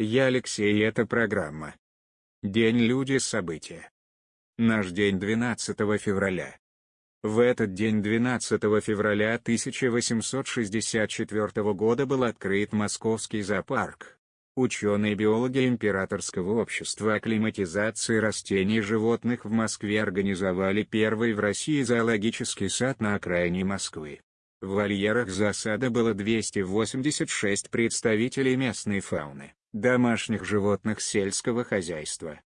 Я Алексей и это программа. День люди события. Наш день 12 февраля. В этот день 12 февраля 1864 года был открыт Московский зоопарк. Ученые-биологи Императорского общества акклиматизации растений и животных в Москве организовали первый в России зоологический сад на окраине Москвы. В вольерах засада было 286 представителей местной фауны, домашних животных сельского хозяйства.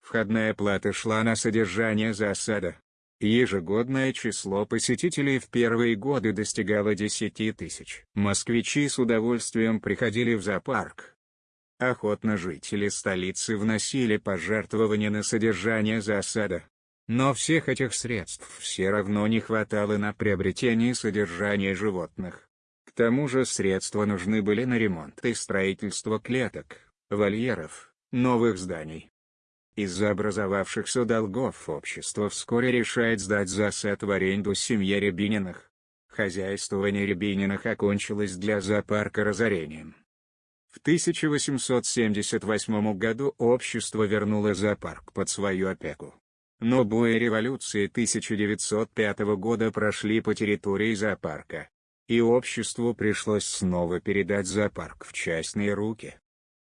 Входная плата шла на содержание засада. Ежегодное число посетителей в первые годы достигало 10 тысяч. Москвичи с удовольствием приходили в зоопарк. Охотно жители столицы вносили пожертвования на содержание засада. Но всех этих средств все равно не хватало на приобретение и содержание животных. К тому же средства нужны были на ремонт и строительство клеток, вольеров, новых зданий. Из-за образовавшихся долгов общество вскоре решает сдать засад в аренду семье Рябининых. Хозяйствование Рябининых окончилось для зоопарка разорением. В 1878 году общество вернуло зоопарк под свою опеку. Но бои революции 1905 года прошли по территории зоопарка. И обществу пришлось снова передать зоопарк в частные руки.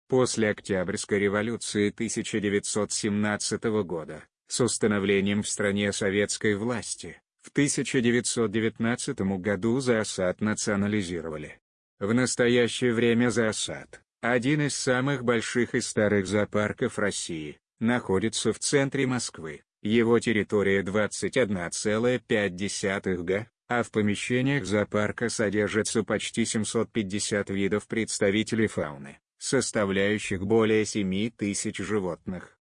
После Октябрьской революции 1917 года, с установлением в стране советской власти, в 1919 году зоосад национализировали. В настоящее время зоосад, один из самых больших и старых зоопарков России, находится в центре Москвы. Его территория 21,5 га, а в помещениях зоопарка содержится почти 750 видов представителей фауны, составляющих более 7 тысяч животных.